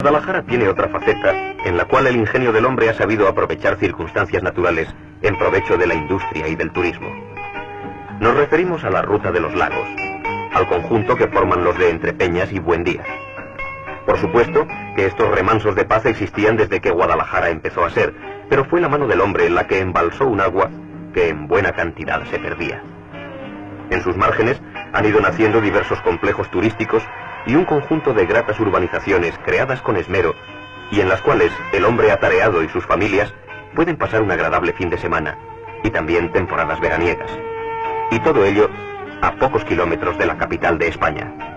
Guadalajara tiene otra faceta en la cual el ingenio del hombre ha sabido aprovechar circunstancias naturales en provecho de la industria y del turismo. Nos referimos a la ruta de los lagos, al conjunto que forman los de Entrepeñas y Buendía. Por supuesto que estos remansos de paz existían desde que Guadalajara empezó a ser, pero fue la mano del hombre la que embalsó un agua que en buena cantidad se perdía. En sus márgenes han ido naciendo diversos complejos turísticos y un conjunto de gratas urbanizaciones creadas con esmero y en las cuales el hombre atareado y sus familias pueden pasar un agradable fin de semana y también temporadas veraniegas. Y todo ello a pocos kilómetros de la capital de España.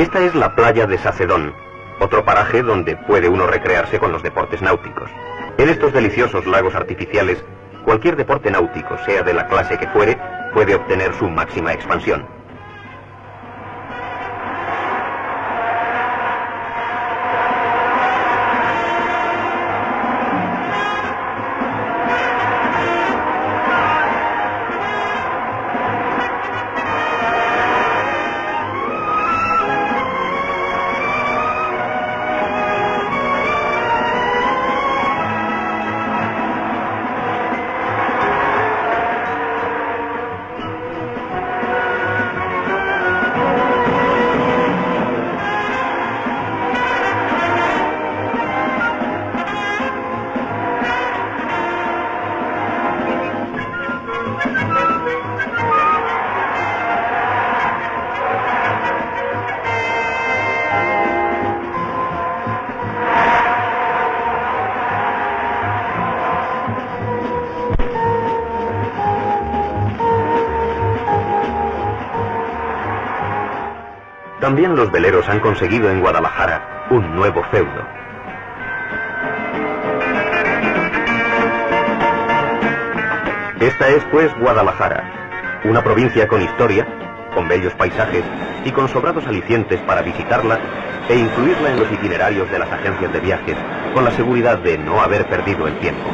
Esta es la playa de Sacedón, otro paraje donde puede uno recrearse con los deportes náuticos. En estos deliciosos lagos artificiales, cualquier deporte náutico, sea de la clase que fuere, puede obtener su máxima expansión. También los veleros han conseguido en Guadalajara un nuevo feudo. Esta es pues Guadalajara, una provincia con historia, con bellos paisajes y con sobrados alicientes para visitarla e incluirla en los itinerarios de las agencias de viajes con la seguridad de no haber perdido el tiempo.